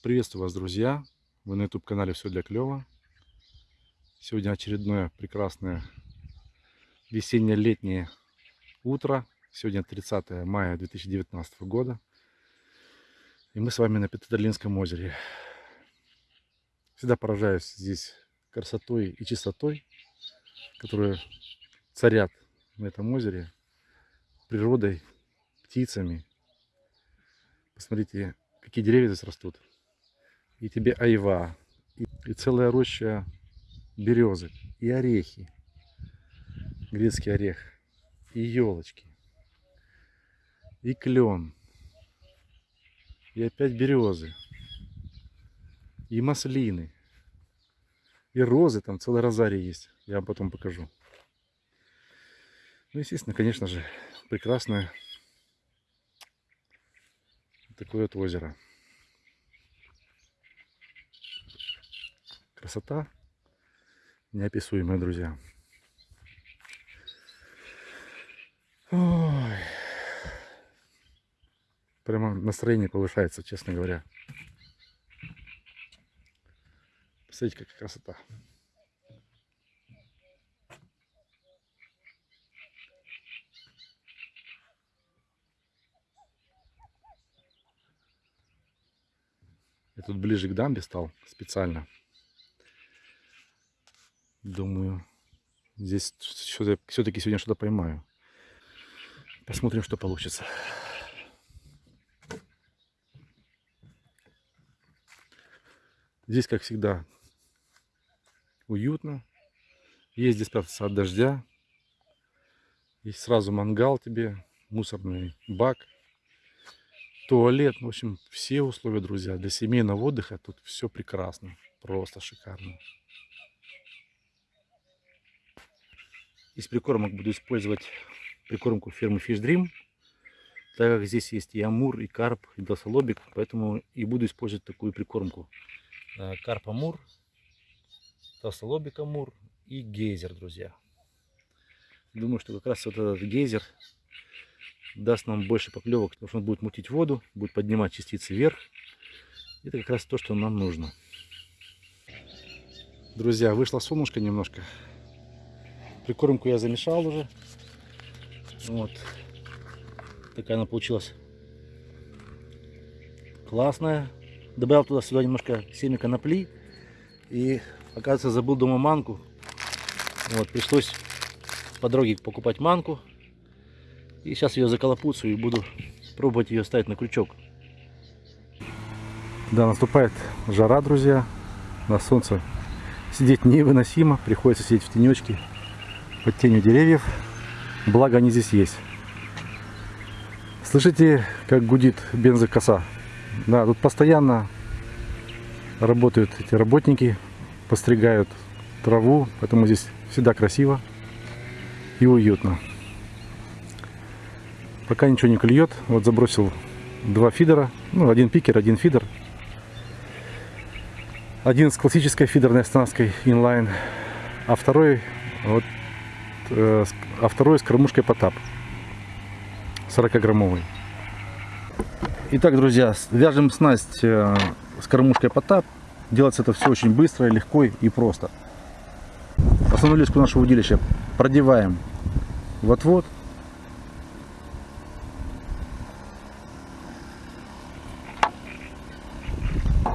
Приветствую вас, друзья! Вы на YouTube-канале «Все для клёва». Сегодня очередное прекрасное весенне-летнее утро. Сегодня 30 мая 2019 года. И мы с вами на Петродолинском озере. Всегда поражаюсь здесь красотой и чистотой, которые царят на этом озере, природой, птицами. Посмотрите, какие деревья здесь растут и тебе айва, и, и целая роща березы, и орехи, грецкий орех, и елочки, и клен, и опять березы, и маслины, и розы, там целый розарий есть, я вам потом покажу. Ну, естественно, конечно же, прекрасное такое вот озеро. Красота неописуемая, друзья. Ой. Прямо настроение повышается, честно говоря. Посмотрите, какая красота. Я тут ближе к дамбе стал специально. Думаю, здесь все-таки сегодня что-то поймаю. Посмотрим, что получится. Здесь, как всегда, уютно. Есть здесь спрятаться от дождя. Есть сразу мангал тебе, мусорный бак, туалет. В общем, все условия, друзья, для семейного отдыха тут все прекрасно. Просто шикарно. Из прикормок буду использовать прикормку фирмы Fish Dream, так как здесь есть и амур, и карп, и досолобик, поэтому и буду использовать такую прикормку. Э, карп амур, толстолобик амур и гейзер, друзья. Думаю, что как раз вот этот гейзер даст нам больше поклевок, потому что он будет мутить воду, будет поднимать частицы вверх. Это как раз то, что нам нужно. Друзья, вышло солнышко немножко. Прикормку я замешал уже. Вот. Такая она получилась классная. Добавил туда сюда немножко семя конопли. И, оказывается, забыл дома манку. Вот, пришлось по дороге покупать манку. И сейчас ее заколопуцаю и буду пробовать ее ставить на крючок. Да, наступает жара, друзья. На солнце сидеть невыносимо. Приходится сидеть в тенечке под тенью деревьев. Благо они здесь есть. Слышите, как гудит бензокоса? Да, тут постоянно работают эти работники, постригают траву, поэтому здесь всегда красиво и уютно. Пока ничего не клюет, вот забросил два фидера, ну один пикер, один фидер. Один с классической фидерной остановкой inline, а второй вот а второй с кормушкой Потап. 40-граммовый. Итак, друзья, вяжем снасть э, с кормушкой Потап. Делается это все очень быстро, легко и просто. Основную леску нашего удилища продеваем в отвод.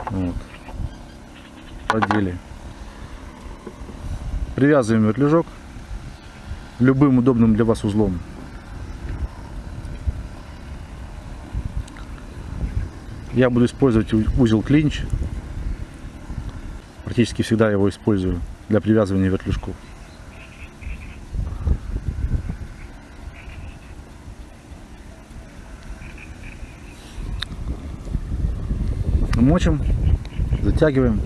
Вот. Продели. Привязываем вертлюжок любым удобным для вас узлом. Я буду использовать узел клинч. Практически всегда его использую для привязывания вертлюжков. Мочим, затягиваем.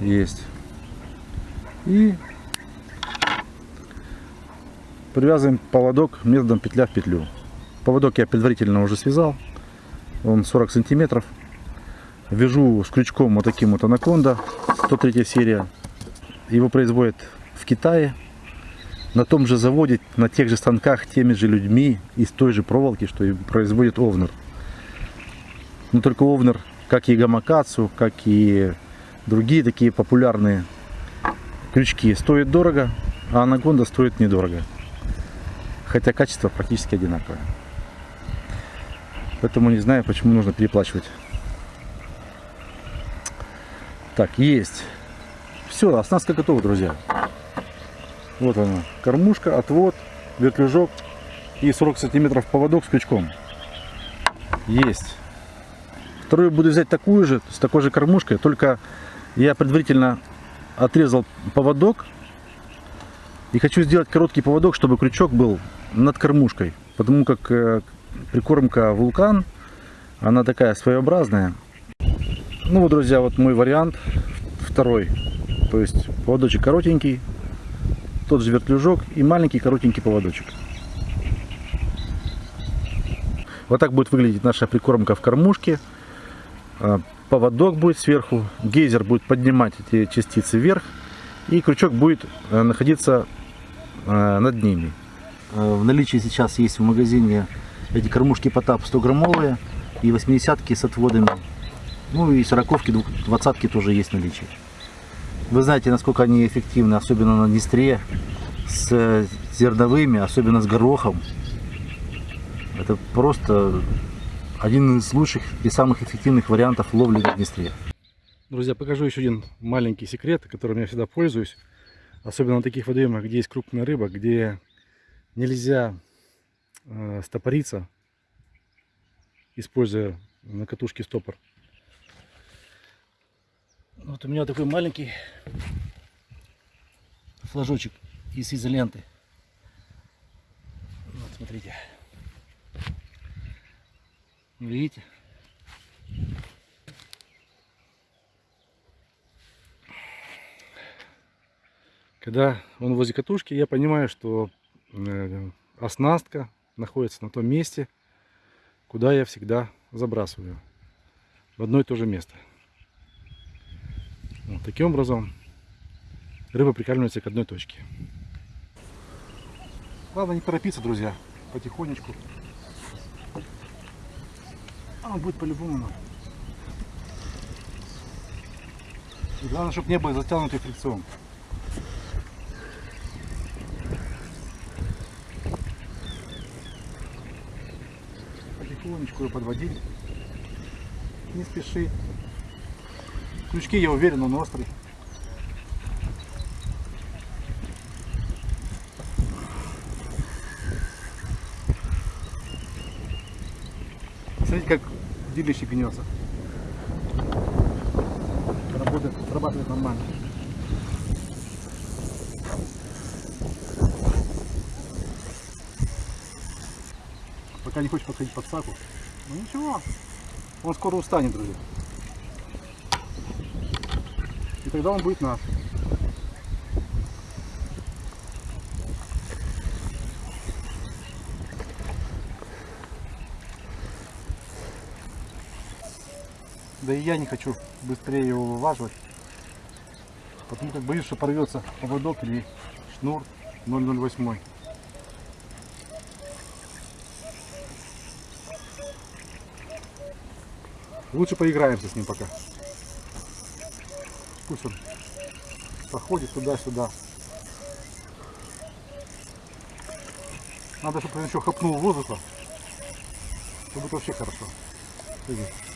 Есть. И привязываем поводок методом петля в петлю. Поводок я предварительно уже связал. Он 40 сантиметров. Вяжу с крючком вот таким вот анаконда. 103 серия. Его производят в Китае. На том же заводе, на тех же станках, теми же людьми, из той же проволоки, что и производит Овнер. Но только Овнер, как и Гамакацу, как и другие такие популярные крючки, стоит дорого, а анагонда стоит недорого. Хотя качество практически одинаковое. Поэтому не знаю, почему нужно переплачивать. Так, есть. Все, оснастка готова, друзья. Вот она. Кормушка, отвод, вертлюжок и 40 сантиметров поводок с крючком. Есть. Вторую буду взять такую же, с такой же кормушкой, только я предварительно отрезал поводок и хочу сделать короткий поводок, чтобы крючок был над кормушкой, потому как э, прикормка вулкан, она такая своеобразная. Ну вот, друзья, вот мой вариант второй. То есть поводочек коротенький, тот же вертлюжок и маленький коротенький поводочек. Вот так будет выглядеть наша прикормка в кормушке. Поводок будет сверху, гейзер будет поднимать эти частицы вверх, и крючок будет э, находиться э, над ними. Э, в наличии сейчас есть в магазине эти кормушки Потап 100 граммовые и 80-ки с отводами. Ну и 40-ки, 20-ки тоже есть в наличии. Вы знаете, насколько они эффективны, особенно на Днестре, с зерновыми, особенно с горохом. Это просто один из лучших и самых эффективных вариантов ловли на Днестре. Друзья, покажу еще один маленький секрет, которым я всегда пользуюсь. Особенно на таких водоемах, где есть крупная рыба, где нельзя э, стопориться, используя на катушке стопор. Вот у меня такой маленький флажочек из изоленты. Вот смотрите. Видите? Когда он возле катушки, я понимаю, что э, оснастка находится на том месте, куда я всегда забрасываю. В одно и то же место. Вот, таким образом рыба прикармливается к одной точке. Главное не торопиться, друзья, потихонечку. А он будет по-любому. Главное, чтобы не было затянутый фрикцион. Потихонечку ее подводить. Не спеши. Крючки, я уверен, он острый. Смотрите, как удилище гнется. Работает, срабатывает нормально. Пока не хочет подходить под саку. Ну ничего, он скоро устанет, друзья. И тогда он будет наш. И я не хочу быстрее его вываживать. Потому как боюсь, что порвется поводок или шнур 008. Лучше поиграемся с ним пока. Пусть он походит туда-сюда. Надо, чтобы он еще хапнул воздуха. Это будет вообще хорошо. Видите?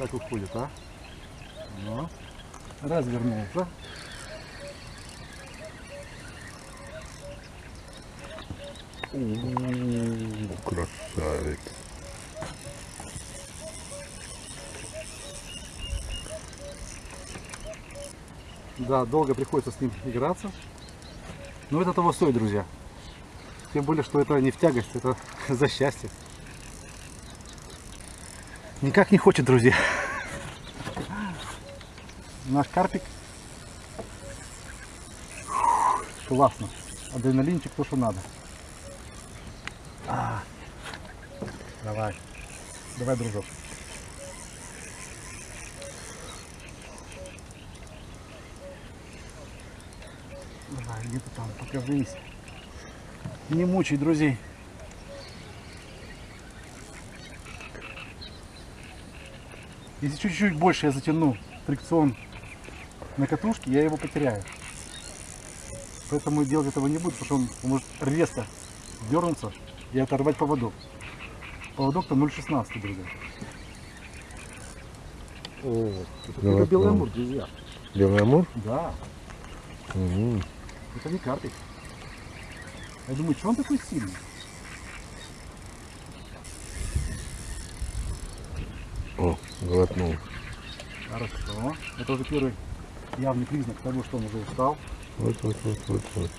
Как уходит, а? Ну, развернулся. красавец. Да, долго приходится с ним играться. Но это того стоит, друзья. Тем более, что это не в тягость, это за счастье. Никак не хочет, друзья. Наш карпик. Классно. Адреналинчик то, что надо. А. Давай. Давай, дружок. Давай, где ты там, покажись. Не мучай друзей. Если чуть-чуть больше я затяну фрикцион на катушке, я его потеряю. Поэтому делать этого не буду, потому что он может резко дернуться и оторвать поводок. Поводок-то 0,16, друзья. О, это Ну, белый ну. амур, друзья. Белый амур? Да, Мгм. это не карпик. Я думаю, что он такой сильный? О, глотнул. Хорошо. Это уже первый явный признак того, что он уже устал. Вот, вот, вот, вот, вот.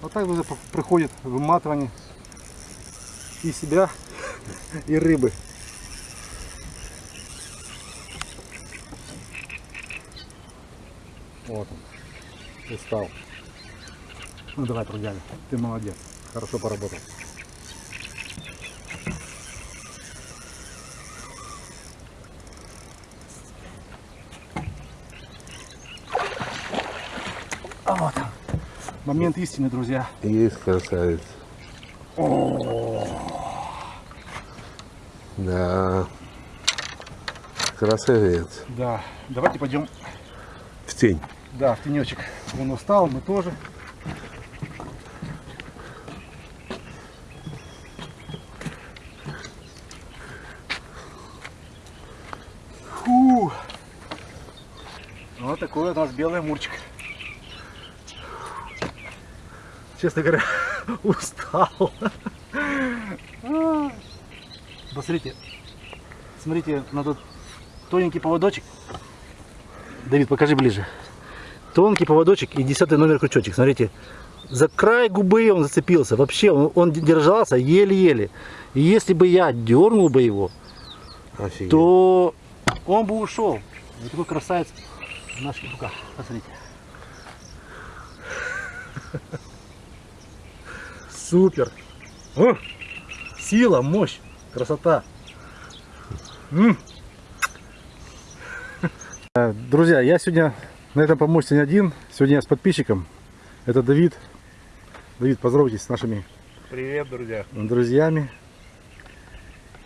Вот так п- проходит выматывание и себя, и рыбы. Вот он, устал. Ну давай, трудяга, ты молодец, хорошо поработал. Вот он, момент истины, друзья. Есть красавец. Да. Красавец. Да, давайте пойдем, В тень. да, в тенечек. Он устал, мы тоже. Фу. Вот такой у нас белый амурчик. Честно говоря, устал. Посмотрите, смотрите на тот тоненький поводочек. Давид, покажи ближе. Тонкий поводочек и десятый номер крючочек. Смотрите, за край губы он зацепился. Вообще, он, он держался еле-еле. И если бы я дернул бы его, Офигеть. то он бы ушел. Вот такой красавец наш петуха. Посмотрите. Супер. О, сила, мощь, красота. М. Э, Друзья, я сегодня на этом помосте не один. Сегодня я с подписчиком. Это Давид. Давид, поздоровайтесь с нашими Привет, друзья. друзьями,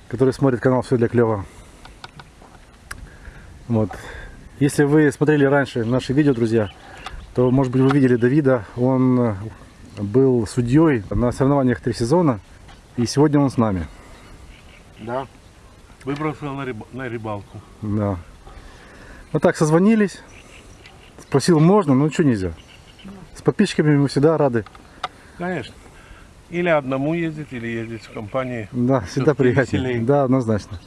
которые смотрят канал Все для клёва. Вот. Если вы смотрели раньше наши видео, друзья, то, может быть, вы видели Давида. Он э, был судьей на соревнованиях три сезона, и сегодня он с нами. Да. Выбрался на, рыб- на рыбалку. Да. Вот так созвонились. Спросил, можно, но что нельзя. С подписчиками мы всегда рады. Конечно. Или одному ездить, или ездить в компании. Да, всегда приятнее. Да, однозначно.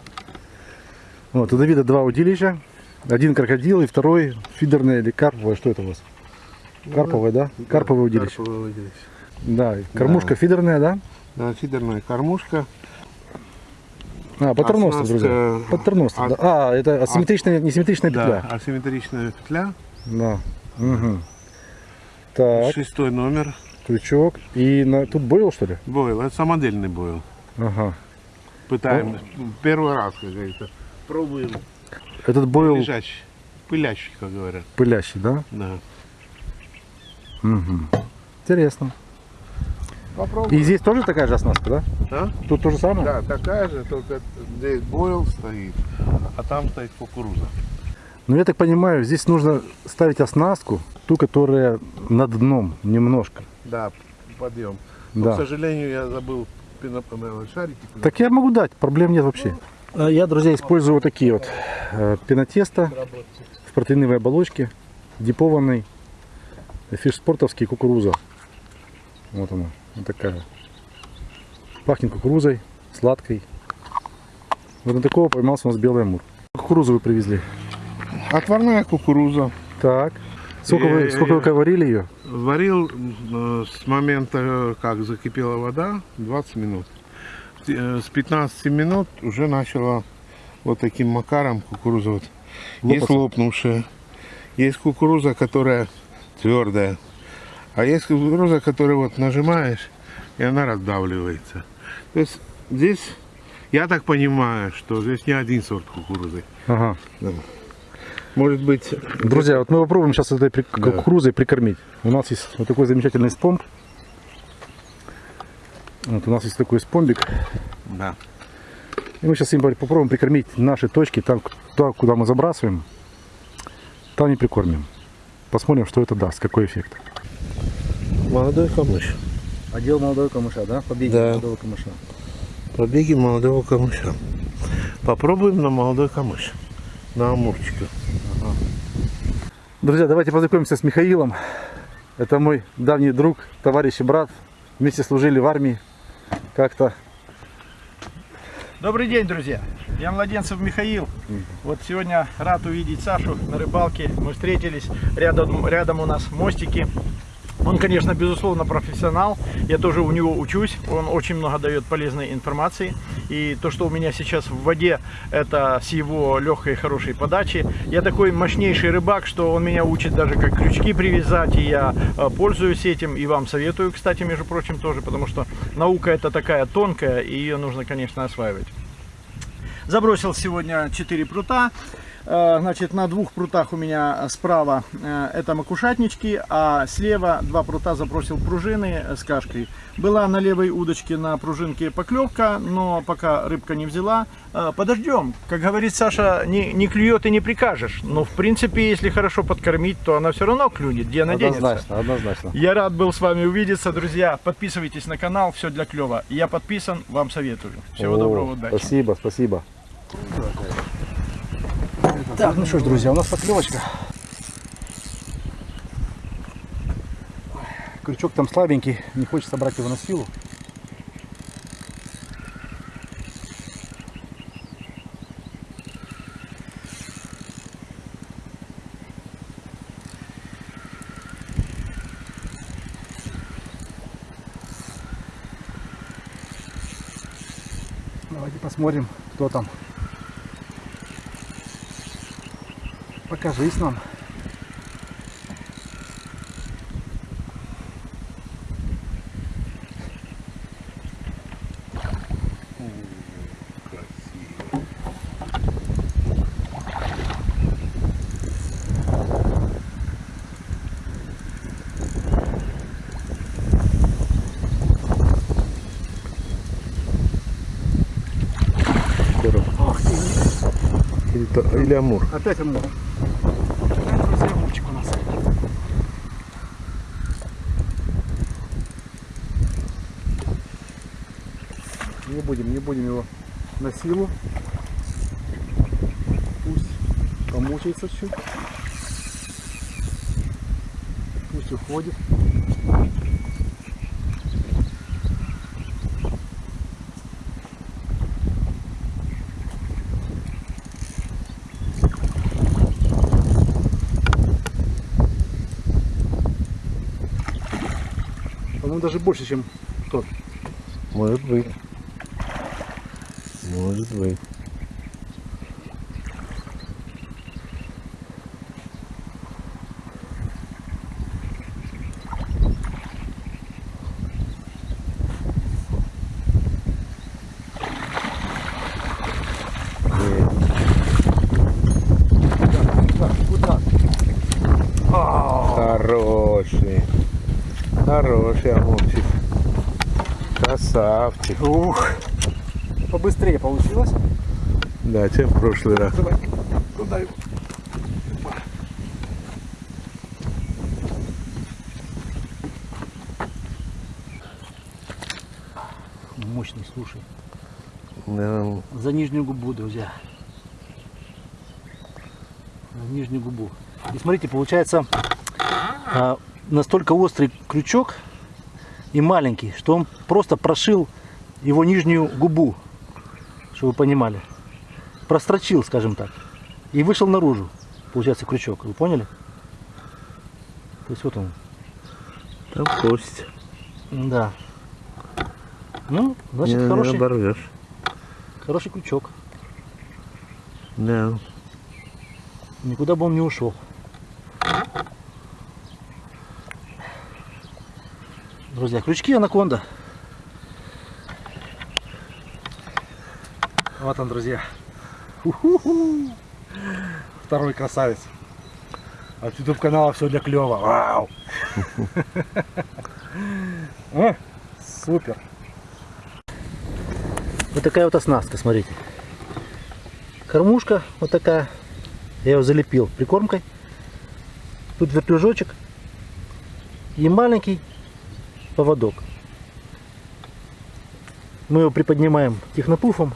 Вот, у Давида два удилища. Один крокодил и второй фидерное или карповое. Что это у вас? Карповое, да? Карповое удилище. Карповое удилище. Да, кормушка фидерная, да? Да, фидерная кормушка. А, патерностер, Оснастка- друзья. Патерностер, а- да. А, это асимметричная, несимметричная Да, петля. асимметричная петля. Да. Мгм. Так, Шестой номер. крючок. И на... тут бойл, что ли? Бойл. Это самодельный бойл. Ага. Пытаем. Первый раз, как говорится. Пробуем. Этот бойл Лежачий. Пылящий, как говорят. пылящий, да? Да. Угу. Интересно. Попробуем. И здесь тоже такая же оснастка, да? А? Тут то же самое? Да, такая же, только здесь бойл стоит, а там стоит кукуруза. Но я так понимаю, здесь нужно ставить оснастку, ту, которая над дном немножко. Да, подъем. Но, Да. к сожалению, я забыл э, шарики. Так я могу дать, проблем нет вообще. А Я, друзья, использую вот такие вот э, пенотесто в протеиновой оболочке, дипованный, фишспортовский кукуруза. Вот она, вот такая. Пахнет кукурузой, сладкой. Вот на такого поймался у нас белый амур. Кукурузу вы привезли. Отварная кукуруза. Так. Сколько вы, Э, сколько вы варили ее? Варил э, с момента, э, как закипела вода, 20 минут. Э, С 15 минут уже начала вот таким макаром кукуруза. Вот. Есть Лопаться. лопнувшая, есть кукуруза, которая твердая, а есть кукуруза, которую вот нажимаешь, и она раздавливается. То есть здесь, я так понимаю, что здесь не один сорт кукурузы. Ага. Может быть, Друзья, вот мы попробуем сейчас этой при- Да. кукурузой прикормить. У нас есть вот такой замечательный спомб. Вот у нас есть такой спомбик. да. И мы сейчас им попробуем прикормить наши точки, там, туда, куда мы забрасываем, там и прикормим. Посмотрим, что это даст, какой эффект. Молодой камыш. Отдел молодого камыша, да? Побеги Да. молодого камыша. Побеги молодого камыша. Попробуем на молодой камыш. На амурчика. Друзья, давайте познакомимся с Михаилом. Это мой давний друг, товарищ и брат. Вместе служили в армии. Как-то Добрый день, друзья! Я Младенцев Михаил. Вот сегодня рад увидеть Сашу на рыбалке. Мы встретились, рядом, рядом у нас мостики. Он, конечно, безусловно профессионал. Я тоже у него учусь. Он очень много дает полезной информации. И то, что у меня сейчас в воде, это с его легкой хорошей подачи. Я такой мощнейший рыбак, что он меня учит даже как крючки привязать. И я э, пользуюсь этим. И вам советую, кстати, между прочим, тоже. Потому что наука это такая тонкая, и ее нужно, конечно, осваивать. Забросил сегодня 4 прута. Э, Значит, на двух прутах у меня справа э, это макушатнички, а слева два прута забросил пружины с кашкой. Была на левой удочке на пружинке поклевка, но пока рыбка не взяла. Э, Подождем. Как говорит Саша, не, не клюет и не прикажешь. Но в принципе, если хорошо подкормить, то она все равно клюнет. Где она денется? однозначно, однозначно. Я рад был с вами увидеться, друзья. Подписывайтесь на канал, все для клева. Я подписан, вам советую. Всего О, доброго, удачи. Спасибо, спасибо. Так, ну что ж, друзья, у нас поклевочка. Крючок там слабенький, не хочется брать его на силу. Давайте посмотрим, кто там. Покажись нам. Ах ты, Или, или амур. опять амур. Опять, друзья, амурчик у нас. Не будем, не будем его на силу. Пусть помучается чуть. Пусть уходит. По-моему, даже больше, чем тот. Может быть. Может быть. Хороший. Хороший амурчик. Красавчик. Ух, Да, чем в прошлый раз. Давай, туда его. Мощный, слушай. Да, За нижнюю губу, друзья. За нижнюю губу. И смотрите, получается а, настолько острый крючок и маленький, что он просто прошил его нижнюю губу, чтобы вы понимали. Прострочил, скажем так. И вышел наружу. Получается крючок. Вы поняли? То есть вот он. Там кость. Да. Ну, значит, не, не хороший, оборвешь. хороший крючок. Да. Никуда бы он не ушел. Друзья, крючки анаконда. Вот он, друзья. Второй красавец. От YouTube канала все для клева. Вау! Супер. Вот такая вот оснастка, смотрите. Кормушка вот такая. Я ее залепил прикормкой. Тут вертлюжочек. И маленький поводок. Мы его приподнимаем технопуфом.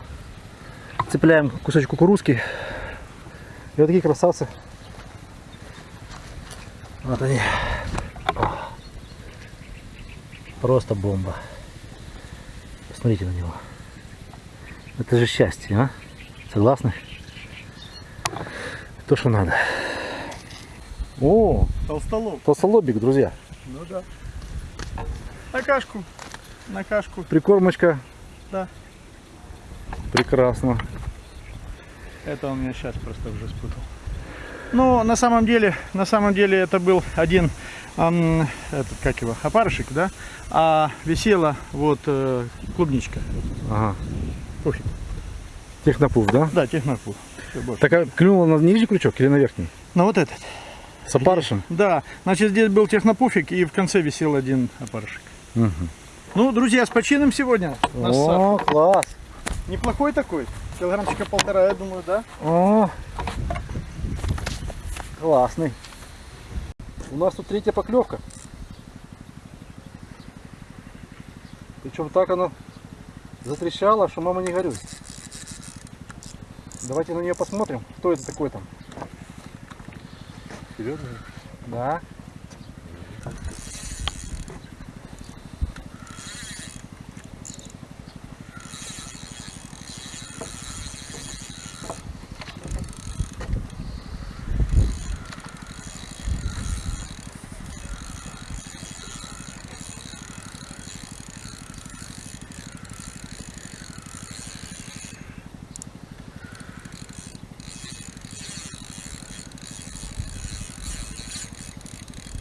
Цепляем кусочек кукурузки. И вот такие красавцы. Вот они. Просто бомба. Посмотрите на него. Это же счастье, а? Согласны? То, что надо. О, Толстолоб. толстолобик, друзья. Ну да. На кашку. На кашку. Прикормочка. Да. Прекрасно. Это он меня сейчас просто уже спутал. Ну, на самом деле, на самом деле это был один, ам, этот, как его, опарышек, да? А висела вот э, клубничка. Ага. Пофиг. Технопуф, да? Да, больше. Так а клюнул на нижний крючок или на верхний? Ну вот этот. С опарышем? Да, значит здесь был технопуфик и в конце висел один опарышек. Мгм. Ну, друзья, с почином сегодня. О, класс. Неплохой такой. Килограммчика полтора, я думаю, да? О, классный. У нас тут третья поклевка. Причем так оно затрещало, что мама не горюй. Давайте на нее посмотрим, кто это такой там. Серьезно? Да.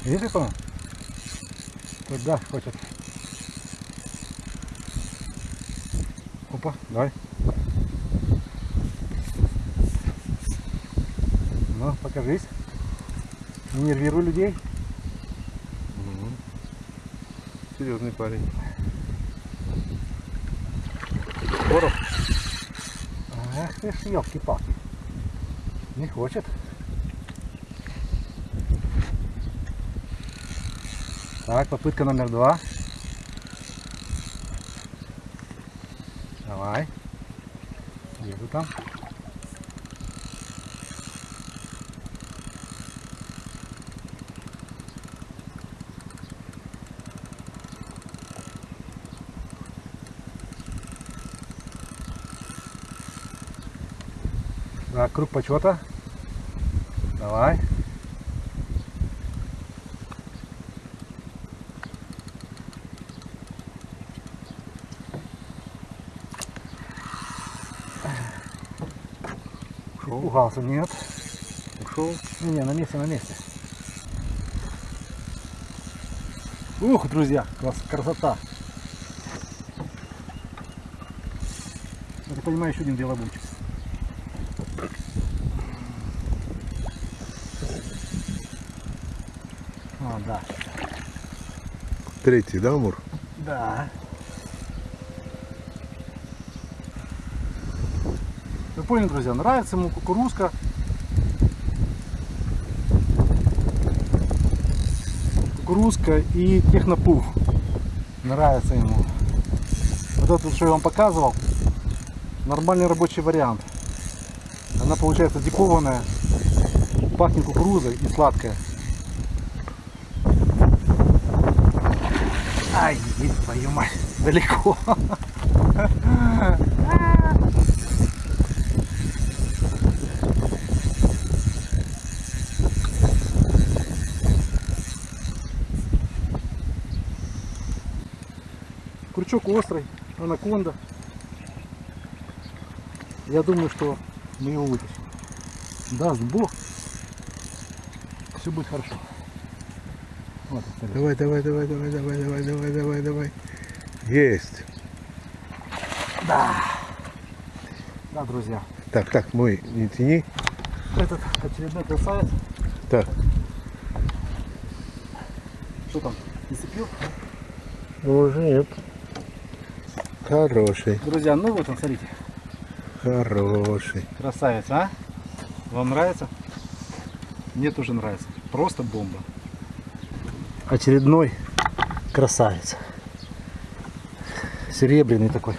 Видишь это? Туда хочет. Опа, давай. Ну, покажись. Не нервируй людей. Серьезный парень. Короб. Ах ты ж, елки-палки. Не хочет. Так, попытка номер два. Давай. Где ты там? Так, круг почета. Давай. Пугался, нет. Ушел. Не, на месте, на месте. Ух, друзья, крас- красота. Я так понимаю, еще один белобучик. А, да. Третий, да, Амур? Да. Поняли, друзья, нравится ему кукурузка. Кукурузка и технопуф. Нравится ему. Вот это, что я вам показывал, нормальный рабочий вариант. Она получается дикованная, пахнет кукурузой и сладкая. Ай, твою мать, далеко. Крючок острый, анаконда. Я думаю, что мы его вытащим. Даст Бог, все будет хорошо. Вот. Давай, давай, давай, давай, давай, давай, давай, давай, давай. Есть. Да, друзья. Так, так, мой, не тяни. Этот очередной красавец. Так, Что там? Не цепил? Уже нет. Хороший, Друзья, ну вот он, смотрите. хороший. Красавец, а? Вам нравится? Мне тоже нравится. Просто бомба. Очередной красавец. Серебряный такой.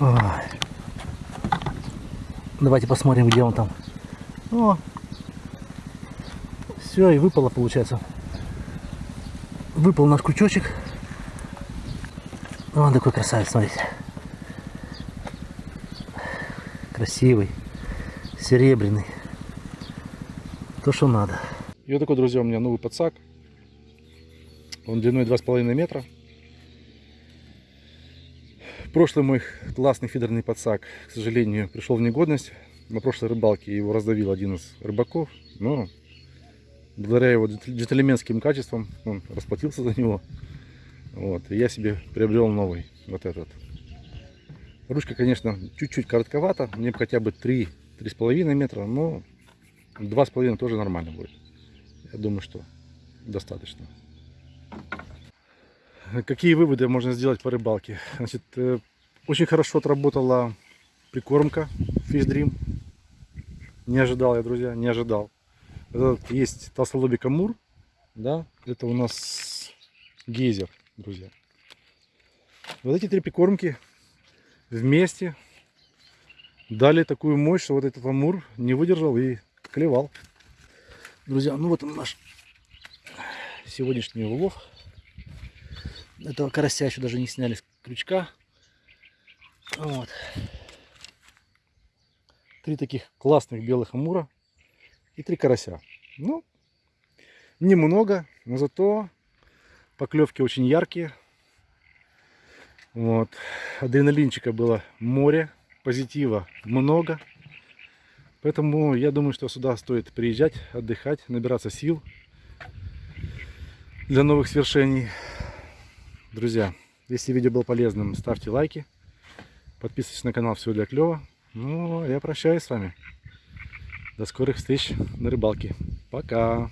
Ой. Давайте посмотрим, где он там. О, все, и выпало, получается. Выпал наш крючочек. Он такой красавец, смотрите. Красивый, серебряный. То, что надо. И вот такой, друзья, у меня новый подсак. Он длиной 2,5 метра. Прошлый мой классный фидерный подсак, к сожалению, пришел в негодность. На прошлой рыбалке его раздавил один из рыбаков. Но благодаря его джентльменским качествам он расплатился за него. Вот, и я себе приобрел новый, вот этот. Ручка, конечно, чуть-чуть коротковата, мне бы хотя бы 3-3,5 метра, но 2,5 тоже нормально будет. Я думаю, что достаточно. Какие выводы можно сделать по рыбалке? Значит, э, очень хорошо отработала прикормка Fish Dream. Не ожидал я, друзья, не ожидал. Этот есть толстолобик Амур, да, это у нас гейзер, друзья. Вот эти три прикормки вместе дали такую мощь, что вот этот Амур не выдержал и клевал. Друзья, ну вот он наш сегодняшний улов. Этого карася еще даже не сняли с крючка. Вот. Три таких классных белых амура и три карася. Ну, немного, но зато поклевки очень яркие. Вот. Адреналинчика было море, позитива много. Поэтому я думаю, что сюда стоит приезжать, отдыхать, набираться сил для новых свершений. Друзья, если видео было полезным, ставьте лайки. Подписывайтесь на канал Все для клёва. Ну, а я прощаюсь с вами. До скорых встреч на рыбалке. Пока.